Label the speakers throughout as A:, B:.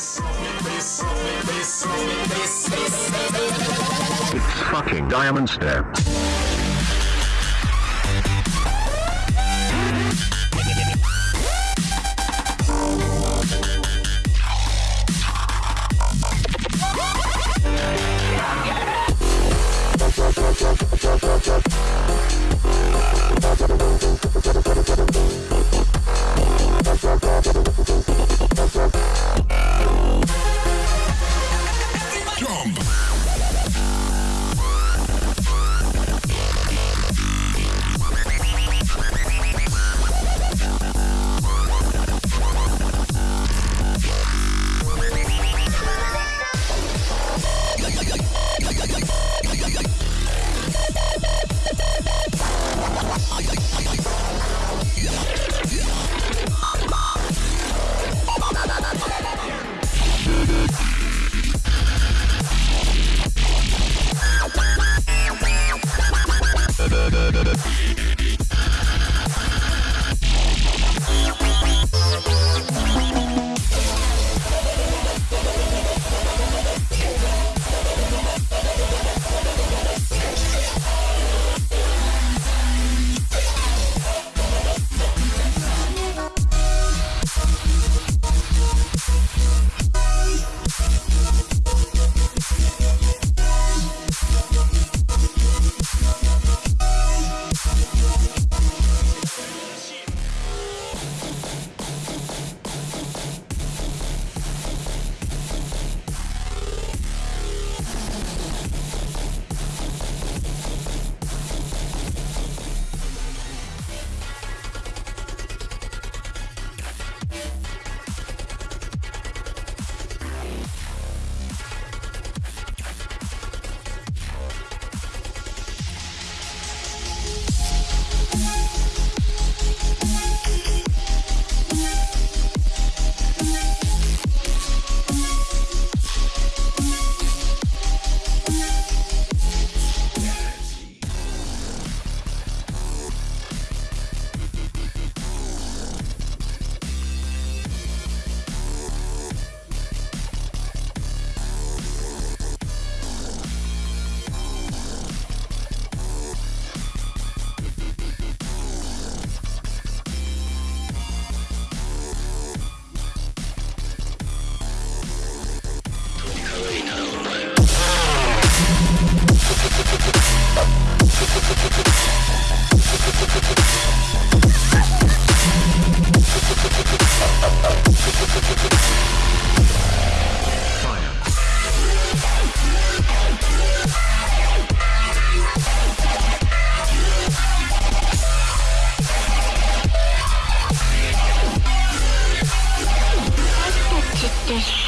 A: It's fucking Diamond Step. Thank you.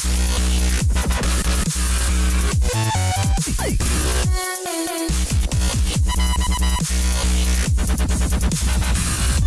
A: We'll be right back.